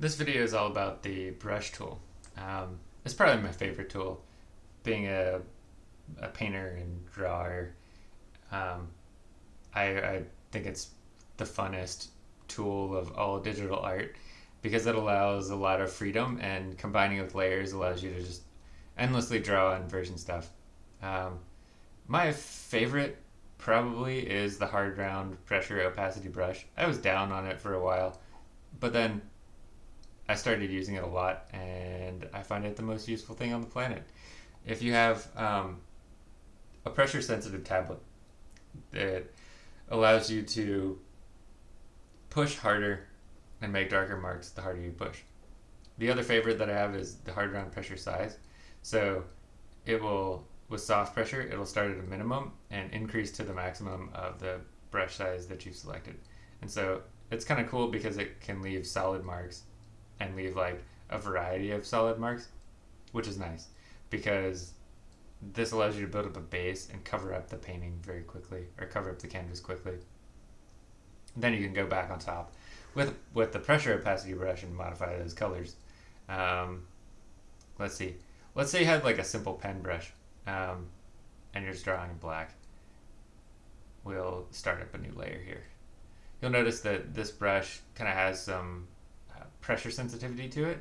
This video is all about the brush tool. Um, it's probably my favorite tool. Being a, a painter and drawer, um, I, I think it's the funnest tool of all digital art because it allows a lot of freedom and combining with layers allows you to just endlessly draw and version stuff. Um, my favorite probably is the hard round pressure opacity brush. I was down on it for a while, but then I started using it a lot, and I find it the most useful thing on the planet. If you have um, a pressure sensitive tablet that allows you to push harder and make darker marks the harder you push. The other favorite that I have is the hard round pressure size. So it will, with soft pressure, it'll start at a minimum and increase to the maximum of the brush size that you've selected. And so it's kind of cool because it can leave solid marks and leave like a variety of solid marks, which is nice because this allows you to build up a base and cover up the painting very quickly or cover up the canvas quickly. Then you can go back on top with with the pressure opacity brush and modify those colors. Um, let's see. Let's say you had like a simple pen brush um, and you're just drawing in black. We'll start up a new layer here. You'll notice that this brush kind of has some pressure sensitivity to it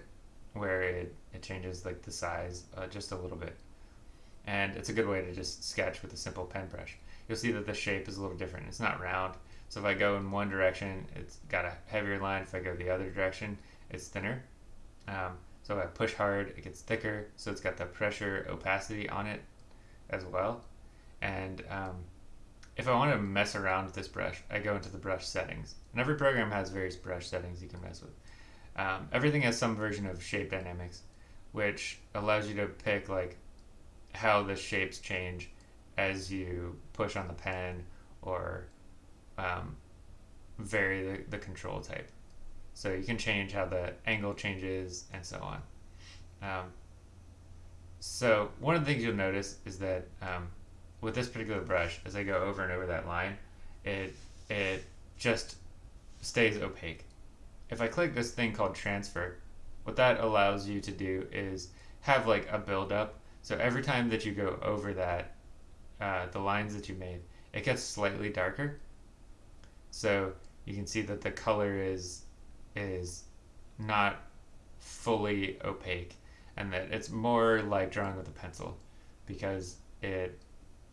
where it, it changes like the size uh, just a little bit. And it's a good way to just sketch with a simple pen brush. You'll see that the shape is a little different. It's not round. So if I go in one direction, it's got a heavier line. If I go the other direction, it's thinner. Um, so if I push hard, it gets thicker. So it's got the pressure opacity on it as well. And um, if I want to mess around with this brush, I go into the brush settings. And every program has various brush settings you can mess with. Um, everything has some version of shape dynamics, which allows you to pick like how the shapes change as you push on the pen or um, vary the, the control type. So you can change how the angle changes and so on. Um, so one of the things you'll notice is that um, with this particular brush, as I go over and over that line, it it just stays opaque if I click this thing called transfer, what that allows you to do is have like a build up. So every time that you go over that, uh, the lines that you made, it gets slightly darker. So you can see that the color is is not fully opaque and that it's more like drawing with a pencil because it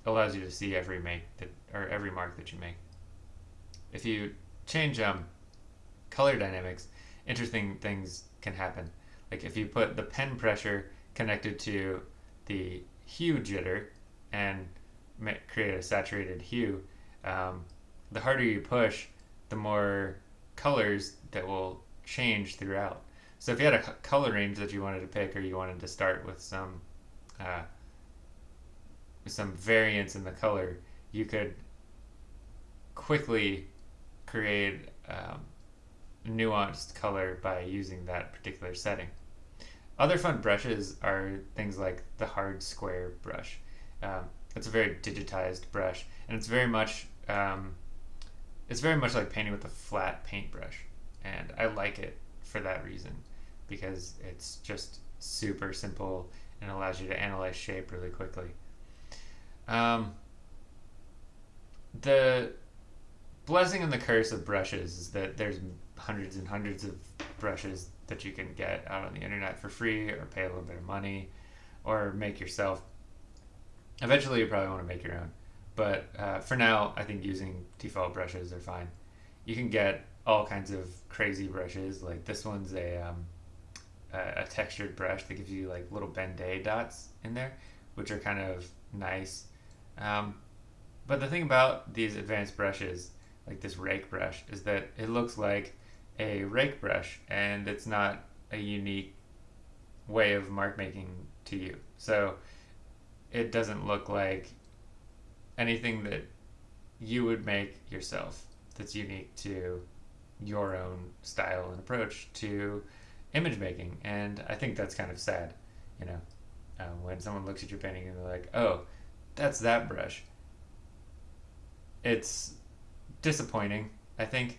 allows you to see every make that or every mark that you make. If you change um color dynamics, interesting things can happen. Like if you put the pen pressure connected to the hue jitter and create a saturated hue, um, the harder you push, the more colors that will change throughout. So if you had a color range that you wanted to pick, or you wanted to start with some uh, some variance in the color, you could quickly create um, nuanced color by using that particular setting. Other fun brushes are things like the hard square brush. Um, it's a very digitized brush, and it's very much um, it's very much like painting with a flat paintbrush, and I like it for that reason because it's just super simple and allows you to analyze shape really quickly. Um, the blessing and the curse of brushes is that there's hundreds and hundreds of brushes that you can get out on the internet for free or pay a little bit of money or make yourself. Eventually, you probably want to make your own. But uh, for now, I think using default brushes are fine. You can get all kinds of crazy brushes. Like this one's a, um, a, a textured brush that gives you like little Ben-Day dots in there, which are kind of nice. Um, but the thing about these advanced brushes, like this rake brush, is that it looks like a rake brush and it's not a unique way of mark making to you. So it doesn't look like anything that you would make yourself that's unique to your own style and approach to image making. And I think that's kind of sad, you know, uh, when someone looks at your painting and they're like, oh, that's that brush. It's disappointing, I think,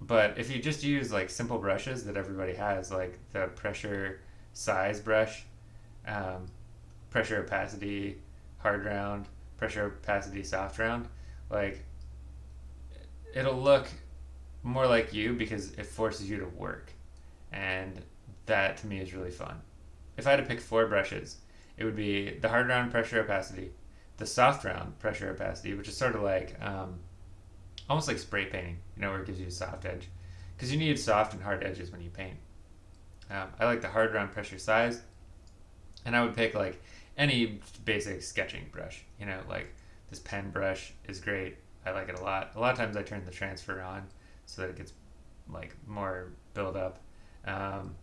But if you just use like simple brushes that everybody has, like the pressure size brush, um, pressure opacity hard round, pressure opacity soft round, like it'll look more like you because it forces you to work. And that to me is really fun. If I had to pick four brushes, it would be the hard round pressure opacity, the soft round pressure opacity, which is sort of like um, almost like spray painting, you know, where it gives you a soft edge. Because you need soft and hard edges when you paint. Um, I like the hard round pressure size, and I would pick like any basic sketching brush. You know, like this pen brush is great. I like it a lot. A lot of times I turn the transfer on so that it gets like more build up. Um,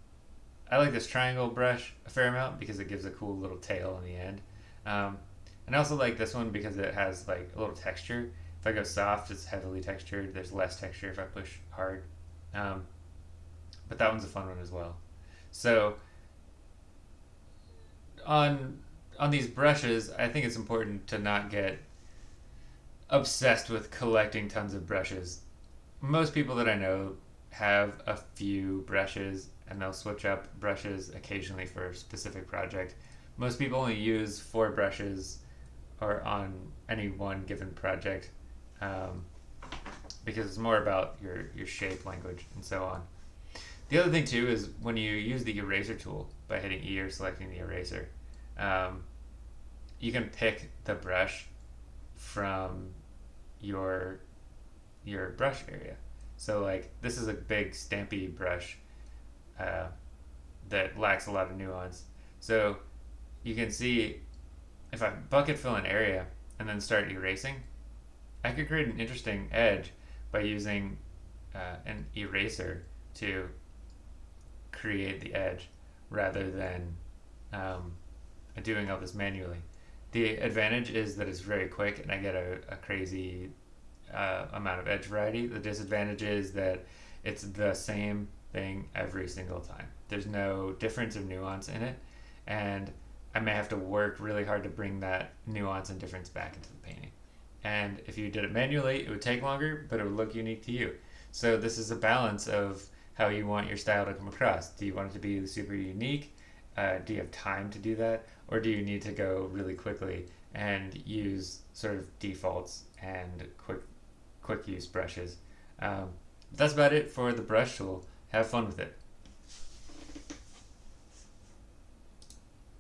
I like this triangle brush a fair amount because it gives a cool little tail in the end. Um, and I also like this one because it has like a little texture. If I go soft, it's heavily textured. There's less texture if I push hard. Um, but that one's a fun one as well. So on on these brushes, I think it's important to not get obsessed with collecting tons of brushes. Most people that I know have a few brushes and they'll switch up brushes occasionally for a specific project. Most people only use four brushes or on any one given project um, because it's more about your, your shape language and so on. The other thing too is when you use the eraser tool by hitting E or selecting the eraser, um, you can pick the brush from your your brush area. So like this is a big stampy brush uh, that lacks a lot of nuance. So you can see if I bucket fill an area and then start erasing, I could create an interesting edge by using uh, an eraser to create the edge rather than um, doing all this manually. The advantage is that it's very quick and I get a, a crazy uh, amount of edge variety. The disadvantage is that it's the same thing every single time. There's no difference of nuance in it, and I may have to work really hard to bring that nuance and difference back into the painting. And if you did it manually, it would take longer, but it would look unique to you. So this is a balance of how you want your style to come across. Do you want it to be super unique? Uh, do you have time to do that? Or do you need to go really quickly and use sort of defaults and quick quick use brushes? Um, that's about it for the brush tool. Have fun with it.